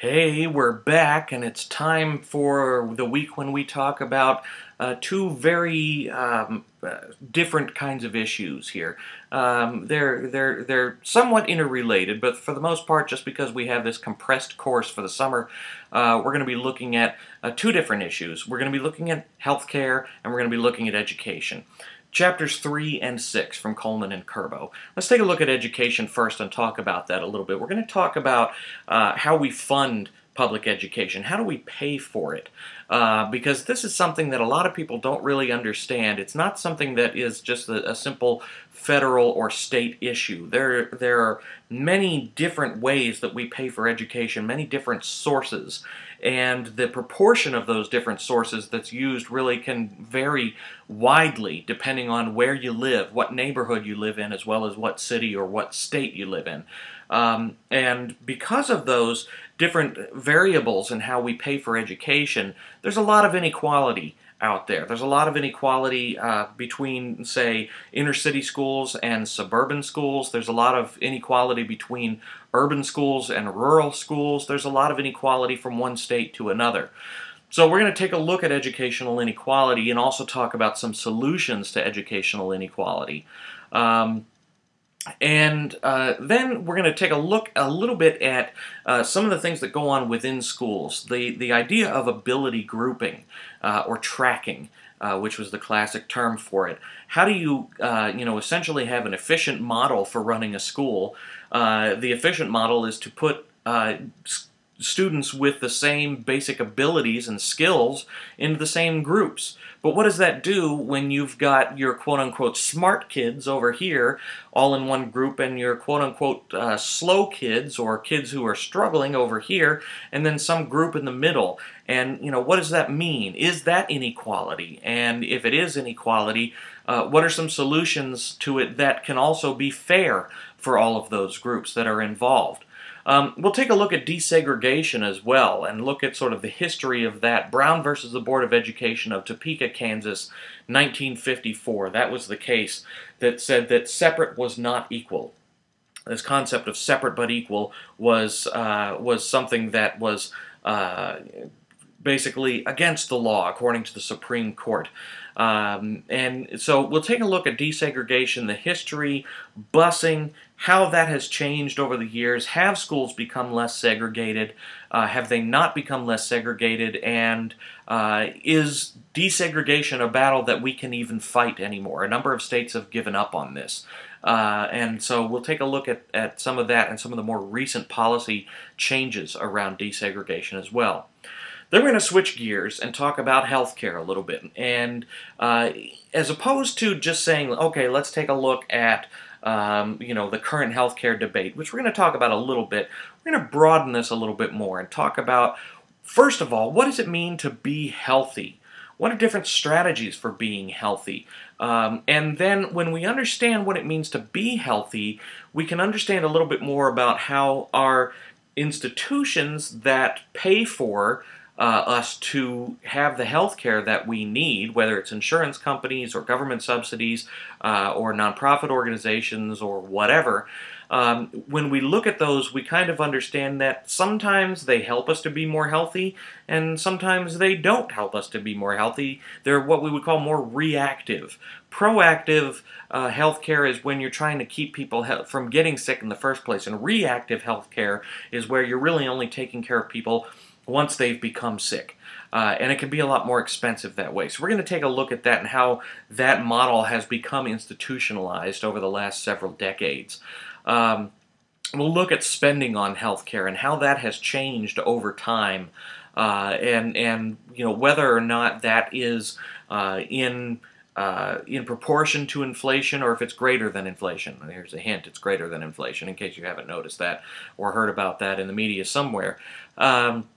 Hey, we're back, and it's time for the week when we talk about uh, two very um, uh, different kinds of issues here. Um, they're they're they're somewhat interrelated, but for the most part, just because we have this compressed course for the summer, uh, we're going to be looking at uh, two different issues. We're going to be looking at healthcare, and we're going to be looking at education chapters 3 and 6 from Coleman and Kerbo. Let's take a look at education first and talk about that a little bit. We're going to talk about uh, how we fund public education. How do we pay for it? Uh, because this is something that a lot of people don't really understand. It's not something that is just a, a simple federal or state issue. There, there are many different ways that we pay for education, many different sources, and the proportion of those different sources that's used really can vary widely depending on where you live, what neighborhood you live in, as well as what city or what state you live in. Um, and because of those different variables in how we pay for education, there's a lot of inequality out there. There's a lot of inequality uh, between, say, inner city schools and suburban schools. There's a lot of inequality between urban schools and rural schools. There's a lot of inequality from one state to another. So we're going to take a look at educational inequality and also talk about some solutions to educational inequality. Um, and uh, then we're going to take a look a little bit at uh, some of the things that go on within schools. The, the idea of ability grouping uh, or tracking, uh, which was the classic term for it. How do you, uh, you know, essentially have an efficient model for running a school? Uh, the efficient model is to put students with the same basic abilities and skills into the same groups. But what does that do when you've got your quote unquote smart kids over here all in one group and your quote unquote uh, slow kids or kids who are struggling over here and then some group in the middle? And, you know, what does that mean? Is that inequality? And if it is inequality, uh, what are some solutions to it that can also be fair for all of those groups that are involved? Um, we'll take a look at desegregation as well and look at sort of the history of that. Brown versus the Board of Education of Topeka, Kansas, 1954. That was the case that said that separate was not equal. This concept of separate but equal was uh, was something that was uh, basically against the law, according to the Supreme Court. Um, and so we'll take a look at desegregation, the history, busing, how that has changed over the years. Have schools become less segregated? Uh, have they not become less segregated? And uh, is desegregation a battle that we can even fight anymore? A number of states have given up on this. Uh, and so we'll take a look at, at some of that and some of the more recent policy changes around desegregation as well. Then we're going to switch gears and talk about healthcare a little bit. And uh, as opposed to just saying, okay, let's take a look at um, you know, the current healthcare debate, which we're going to talk about a little bit. We're going to broaden this a little bit more and talk about, first of all, what does it mean to be healthy? What are different strategies for being healthy? Um, and then when we understand what it means to be healthy, we can understand a little bit more about how our institutions that pay for uh, us to have the health care that we need, whether it's insurance companies or government subsidies uh, or nonprofit organizations or whatever. Um, when we look at those, we kind of understand that sometimes they help us to be more healthy, and sometimes they don't help us to be more healthy. They're what we would call more reactive. Proactive uh, healthcare is when you're trying to keep people from getting sick in the first place, and reactive healthcare is where you're really only taking care of people once they've become sick. Uh, and it can be a lot more expensive that way. So we're going to take a look at that and how that model has become institutionalized over the last several decades. Um, we'll look at spending on healthcare and how that has changed over time, uh, and and you know whether or not that is uh, in uh, in proportion to inflation or if it's greater than inflation. Here's a hint: it's greater than inflation, in case you haven't noticed that or heard about that in the media somewhere. Um,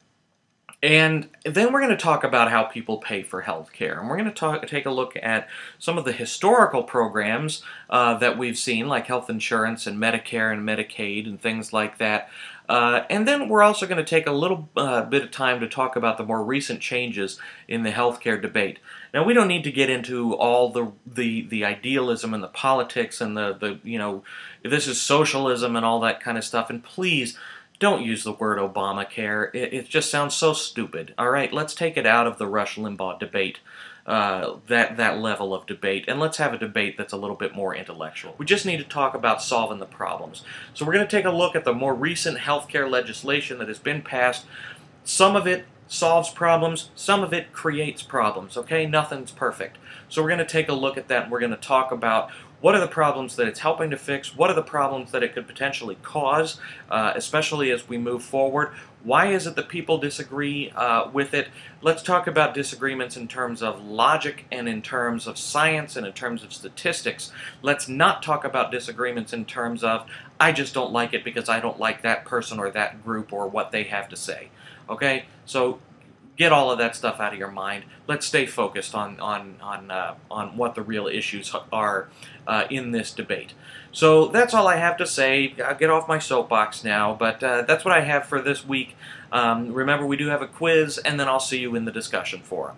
and then we're going to talk about how people pay for health care. And we're going to talk, take a look at some of the historical programs uh, that we've seen, like health insurance and Medicare and Medicaid and things like that. Uh, and then we're also going to take a little uh, bit of time to talk about the more recent changes in the healthcare debate. Now, we don't need to get into all the the, the idealism and the politics and the, the, you know, this is socialism and all that kind of stuff. And please, don't use the word Obamacare. It, it just sounds so stupid. All right, let's take it out of the Rush Limbaugh debate. Uh, that that level of debate, and let's have a debate that's a little bit more intellectual. We just need to talk about solving the problems. So we're going to take a look at the more recent healthcare legislation that has been passed. Some of it solves problems, some of it creates problems. Okay, nothing's perfect. So we're going to take a look at that, and we're going to talk about what are the problems that it's helping to fix? What are the problems that it could potentially cause, uh, especially as we move forward? Why is it that people disagree uh, with it? Let's talk about disagreements in terms of logic and in terms of science and in terms of statistics. Let's not talk about disagreements in terms of, I just don't like it because I don't like that person or that group or what they have to say. Okay? So get all of that stuff out of your mind. Let's stay focused on on on uh, on what the real issues are uh, in this debate. So that's all I have to say. I'll get off my soapbox now, but uh, that's what I have for this week. Um, remember, we do have a quiz, and then I'll see you in the discussion forum.